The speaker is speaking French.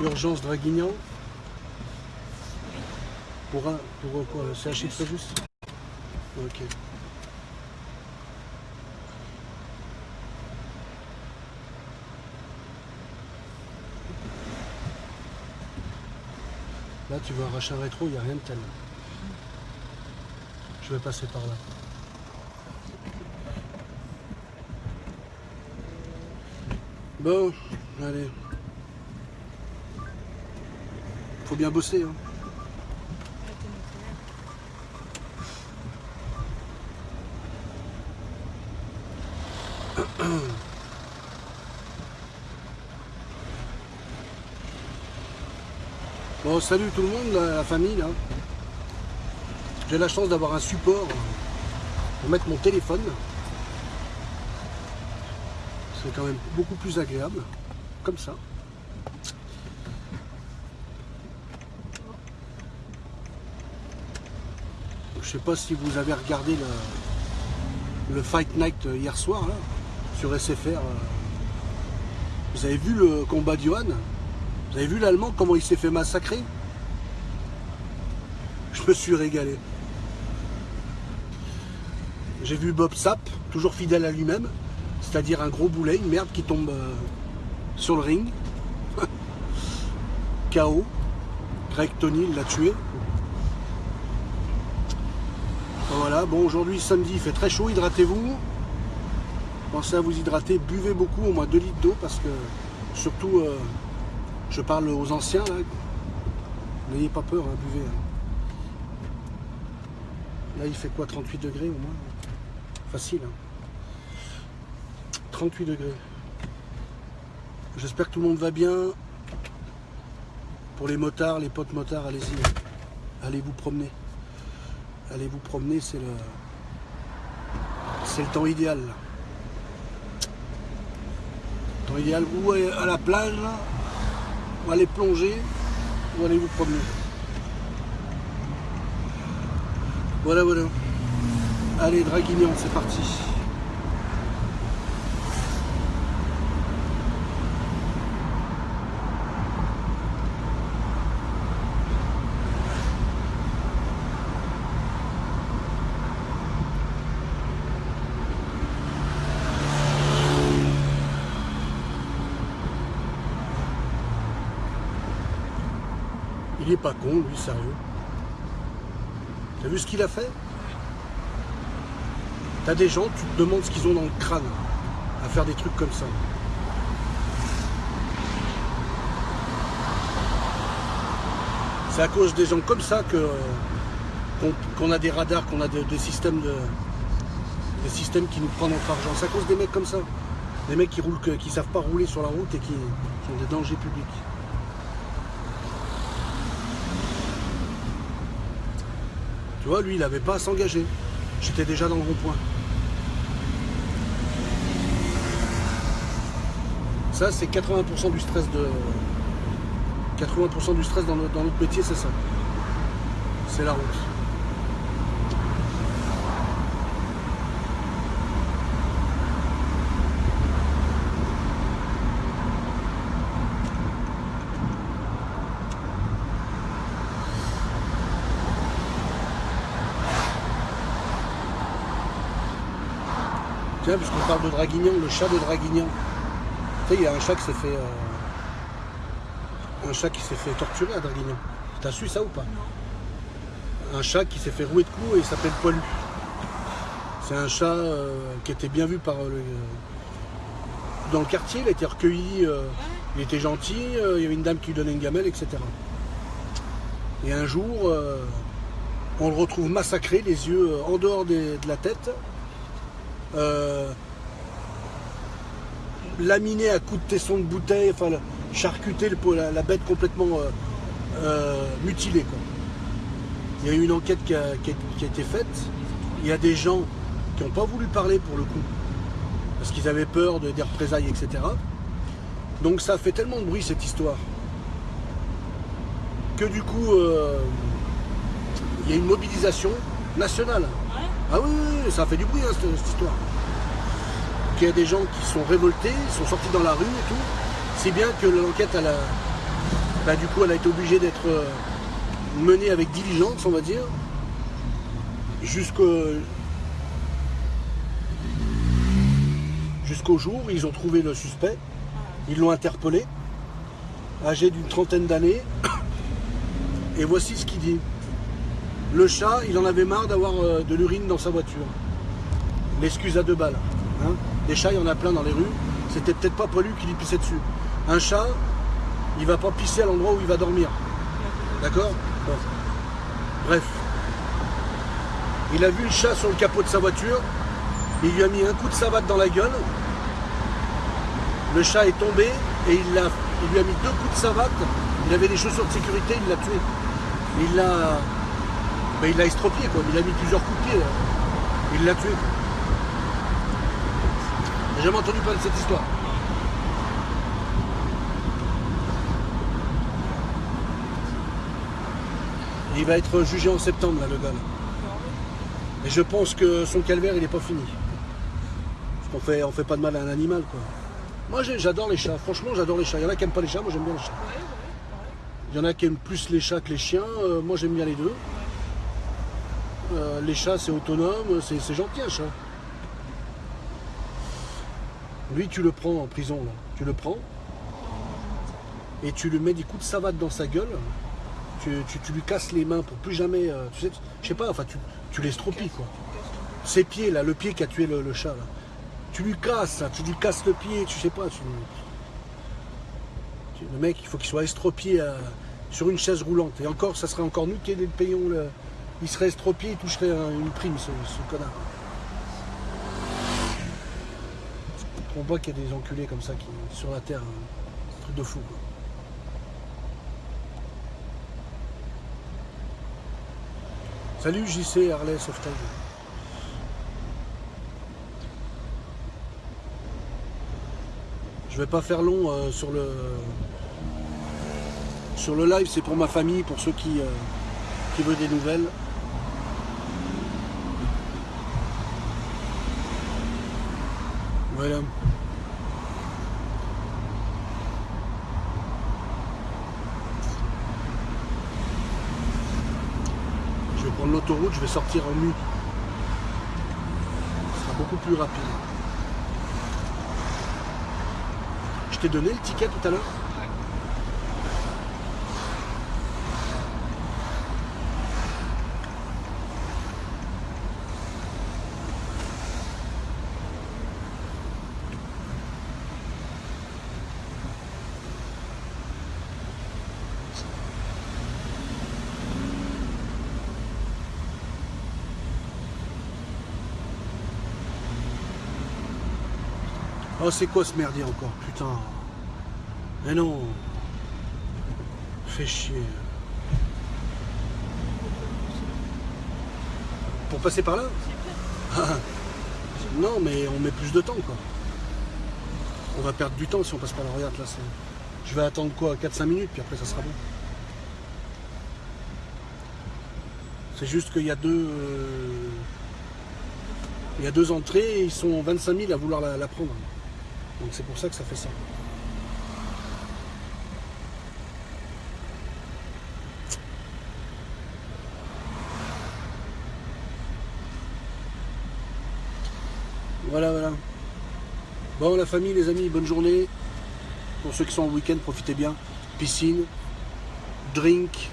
Urgence Draguignan. Pour un, pour quoi CHI de Fréjus Ok. Là, tu arracher un rétro, il n'y a rien de tel. Je vais passer par là. Bon, allez. Faut bien bosser. Hein. Bon, salut tout le monde, la famille. J'ai la chance d'avoir un support pour mettre mon téléphone. C'est quand même beaucoup plus agréable, ça. Je sais pas si vous avez regardé le, Fight Night hier soir là, sur SFR. Vous avez vu le combat d'Yohan? Vous avez vu l'Allemand, comment il s'est fait massacrer? Je me suis régalé. J'ai vu Bob Sapp, toujours fidèle à lui-même, c'est-à-dire un gros boulet, une merde qui tombe euh, sur le ring. KO. Greg Tony l'a tué. Voilà, bon aujourd'hui samedi il fait très chaud, hydratez-vous. Pensez à vous hydrater, buvez beaucoup, au moins 2 litres d'eau parce que surtout euh, je parle aux anciens, là. N'ayez pas peur, hein, buvez. Hein. Là, il fait quoi 38 degrés au moins? Facile. 38 hein. degrés. J'espère que tout le monde va bien. Pour les motards, les potes motards, allez-y. Allez vous promener. Allez vous promener, c'est le... C'est le temps idéal. Le temps idéal, ou à la plage, là, aller plonger, ou aller vous promener. Voilà, voilà. Allez, Draguignan, c'est parti. Il est pas con, lui, sérieux. T'as vu ce qu'il a fait? T'as des gens, tu te demandes ce qu'ils ont dans le crâne à faire des trucs comme ça. C'est à cause des gens comme ça que qu'on a des radars, qu'on a des, systèmes de des systèmes qui nous prennent notre argent. C'est à cause des mecs comme ça. Des mecs qui roulent, qui savent pas rouler sur la route et qui sont des dangers publics. Lui, il n'avait pas à s'engager. J'étais déjà dans le rond-point. Ça, c'est 80% du stress de... 80% du stress dans notre, dans notre métier, c'est ça. C'est la route. Puisqu'on parle de Draguignan, le chat de Draguignan. Tu sais, il y a un chat qui s'est fait. Euh, un chat qui s'est fait torturer à Draguignan. T'as su ça ou pas? Un chat qui s'est fait rouer de coups et il s'appelle Poilu. C'est un chat euh, qui était bien vu par euh, dans le quartier, il a été recueilli, il était gentil, il y avait une dame qui lui donnait une gamelle, etc. Et un jour, on le retrouve massacré, les yeux en dehors de la tête, euh, laminé à coups de tesson de bouteille, enfin charcuter la, bête complètement euh, euh, mutilée. Il y a eu une enquête qui a, été faite. Il y a des gens qui n'ont pas voulu parler pour le coup, parce qu'ils avaient peur de, des représailles, etc. Donc ça fait tellement de bruit cette histoire, que du coup, il y a une mobilisation nationale. Ah oui, ça fait du bruit hein, cette, histoire. Il y a des gens qui sont révoltés, sont sortis dans la rue et tout. Si bien que l'enquête, elle a, bah, du coup, elle a été obligée d'être euh, menée avec diligence, on va dire, jusqu'au jusqu'au jour où ils ont trouvé le suspect. Ils l'ont interpellé, âgé d'une trentaine d'années. Et voici ce qu'il dit. Le chat, il en avait marre d'avoir euh, de l'urine dans sa voiture. L'excuse à deux balles. Hein. Des chats, il y en a plein dans les rues. C'était peut-être pas pour lui qu'il y pissait dessus. Un chat, il va pas pisser à l'endroit où il va dormir. D'accord? Bref. Il a vu le chat sur le capot de sa voiture. Il lui a mis un coup de savate dans la gueule. Le chat est tombé et il, il lui a mis deux coups de savate. Il avait des chaussures de sécurité, il l'a tué. Il l'a ben, il l'a estropié, quoi. Il a mis plusieurs coups de pied. Il l'a tué. J'ai jamais entendu parler de cette histoire. il va être jugé en septembre, là, le gars. Et je pense que son calvaire, il n'est pas fini. Parce qu'on fait, on fait pas de mal à un animal, quoi. Moi, j'adore les chats. Franchement, j'adore les chats. Il y en a qui n'aiment pas les chats. Moi, j'aime bien les chats. Il y en a qui aiment plus les chats que les chiens. Euh, moi, j'aime bien les deux. Euh, les chats, c'est autonome. C'est gentil, un chat. Lui, tu le prends en prison. Là. Tu le prends. Et tu lui mets des coups de savate dans sa gueule. Tu, lui casses les mains pour plus jamais. Euh, tu sais, je sais pas, enfin, tu, tu quoi. Ses pieds, là, le pied qui a tué le, chat, là. Tu lui casses, tu lui casses le pied, tu sais pas. le mec, il faut qu'il soit estropié euh, sur une chaise roulante. Et encore, ça serait encore nous qui le payons. Il serait estropié, il toucherait une prime, ce, connard. On voit qu'il y a des enculés comme ça qui sur la terre. Un truc de fou. Salut JC Harley Sauvetage. Je vais pas faire long euh, sur le sur le live, c'est pour ma famille, pour ceux qui, euh, qui veulent des nouvelles. Voilà. l'autoroute, je vais sortir en nu. Ce sera beaucoup plus rapide. Je t'ai donné le ticket tout à l'heure? Oh, c'est quoi ce merdier encore Putain. Mais non. Fais chier. Pour passer par là Non, mais on met plus de temps, quoi. On va perdre du temps si on passe par là. Regarde, là, Je vais attendre quoi 4-5 minutes, puis après, ça sera bon. C'est juste qu'il y a deux... Euh, il y a deux entrées, ils sont 25 000 à vouloir la prendre. Donc c'est pour ça que ça fait ça. Voilà, voilà. Bon, la famille, les amis, bonne journée. Pour ceux qui sont en week-end, profitez bien. Piscine, drink,